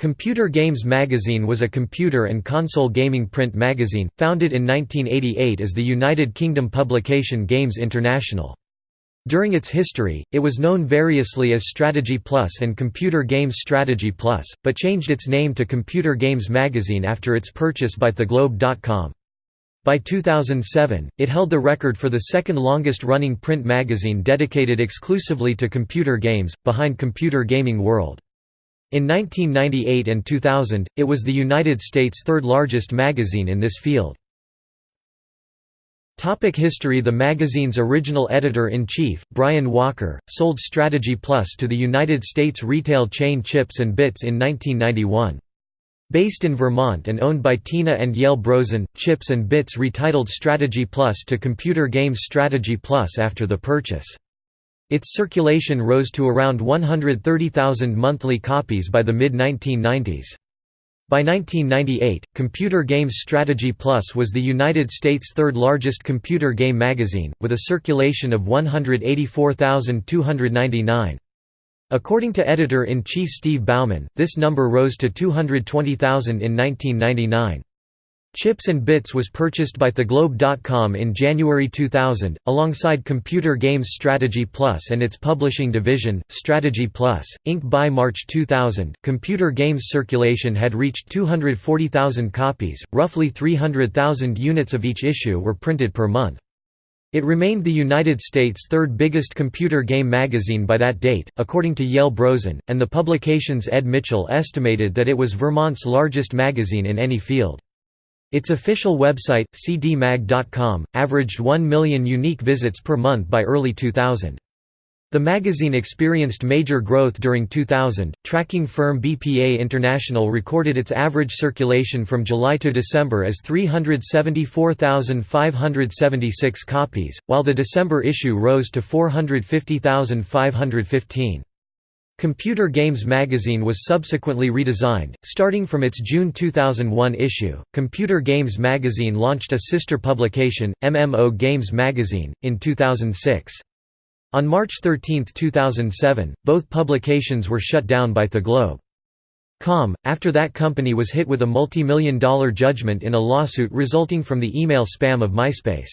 Computer Games Magazine was a computer and console gaming print magazine, founded in 1988 as the United Kingdom publication Games International. During its history, it was known variously as Strategy Plus and Computer Games Strategy Plus, but changed its name to Computer Games Magazine after its purchase by TheGlobe.com. By 2007, it held the record for the second longest running print magazine dedicated exclusively to computer games, behind Computer Gaming World. In 1998 and 2000, it was the United States' third largest magazine in this field. Topic history The magazine's original editor-in-chief, Brian Walker, sold Strategy Plus to the United States retail chain Chips and Bits in 1991. Based in Vermont and owned by Tina and Yale Brozen, Chips and Bits retitled Strategy Plus to Computer Games Strategy Plus after the purchase. Its circulation rose to around 130,000 monthly copies by the mid-1990s. By 1998, Computer Games Strategy Plus was the United States' third largest computer game magazine, with a circulation of 184,299. According to editor-in-chief Steve Bauman, this number rose to 220,000 in 1999. Chips and Bits was purchased by TheGlobe.com in January 2000, alongside Computer Games Strategy Plus and its publishing division, Strategy Plus, Inc. By March 2000, Computer Games circulation had reached 240,000 copies, roughly 300,000 units of each issue were printed per month. It remained the United States' third biggest computer game magazine by that date, according to Yale Brozen, and the publication's Ed Mitchell estimated that it was Vermont's largest magazine in any field. Its official website, cdmag.com, averaged 1 million unique visits per month by early 2000. The magazine experienced major growth during 2000. Tracking firm BPA International recorded its average circulation from July to December as 374,576 copies, while the December issue rose to 450,515. Computer Games magazine was subsequently redesigned, starting from its June 2001 issue. Computer Games magazine launched a sister publication, MMO Games magazine, in 2006. On March 13, 2007, both publications were shut down by The Globe. Com, after that company was hit with a multi-million dollar judgment in a lawsuit resulting from the email spam of MySpace.